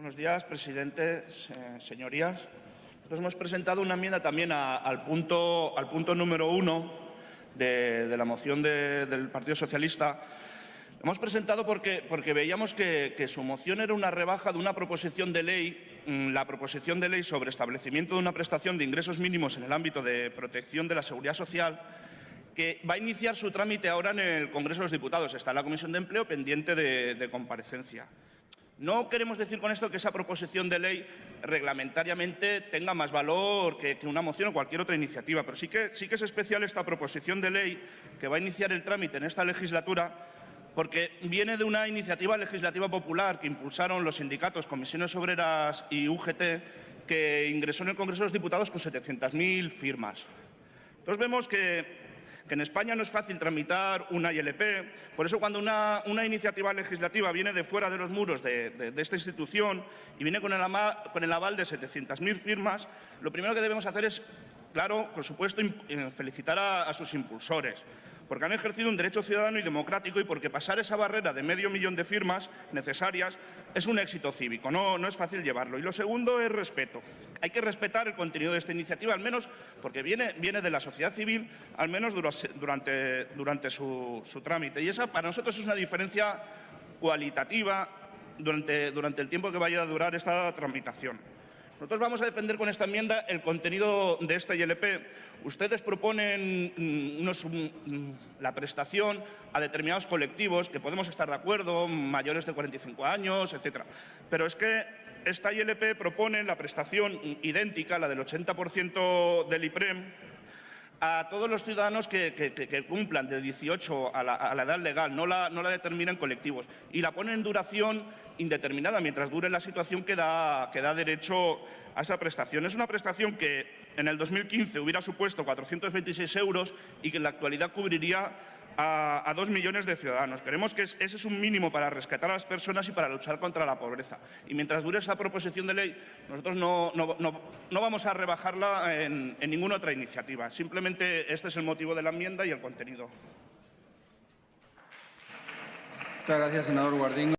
Buenos días, presidente, se- señorías. Nosotros hemos presentado una enmienda también al, punto, número uno de, la moción de- del Partido Socialista. Hemos presentado porque, veíamos que, su moción era una rebaja de una proposición de ley, mm, la proposición de ley sobre establecimiento de una prestación de ingresos mínimos en el ámbito de protección de la seguridad social, que va a iniciar su trámite ahora en el Congreso de los Diputados. Está en la Comisión de Empleo pendiente de comparecencia. No queremos decir con esto que esa proposición de ley reglamentariamente tenga más valor que, una moción o cualquier otra iniciativa, pero sí que, sí que es especial esta proposición de ley que va a iniciar el trámite en esta legislatura porque viene de una iniciativa legislativa popular que impulsaron los sindicatos, comisiones obreras y UGT, que ingresó en el Congreso de los Diputados con 700.000 firmas. Entonces vemos que, que en España no es fácil tramitar una ILP, por eso cuando una, iniciativa legislativa viene de fuera de los muros de, esta institución y viene con el aval de 700.000 firmas, lo primero que debemos hacer es, claro, por supuesto, eh, felicitar a- sus impulsores porque han ejercido un derecho ciudadano y democrático y porque pasar esa barrera de medio millón de firmas necesarias es un éxito cívico, no, es fácil llevarlo. Y lo segundo es respeto. Hay que respetar el contenido de esta iniciativa, al menos porque viene, de la sociedad civil, al menos dura- durante, su, trámite. Y esa para nosotros es una diferencia cualitativa durante el tiempo que vaya a durar esta tramitación. Nosotros vamos a defender con esta enmienda el contenido de esta ILP. Ustedes proponen mm, unos, mm, la prestación a determinados colectivos que podemos estar de acuerdo, mayores de 45 años, etcétera. Pero es que esta ILP propone la prestación idéntica, la del 80% del IPREM, a todos los ciudadanos que, cumplan de 18 a la, a la edad legal, no la, no la determinan colectivos, y la ponen en duración indeterminada, mientras dure la situación que da, que da derecho a esa prestación. Es una prestación que en el 2015 hubiera supuesto 426 euros y que en la actualidad cubriría a, dos millones de ciudadanos. Creemos que es- ese es un mínimo para rescatar a las personas y para luchar contra la pobreza. Y mientras dure esa proposición de ley, nosotros no, no- no- no vamos a rebajarla en, en ninguna otra iniciativa. Simplemente este es el motivo de la enmienda y el contenido. Muchas gracias, senador Guardín.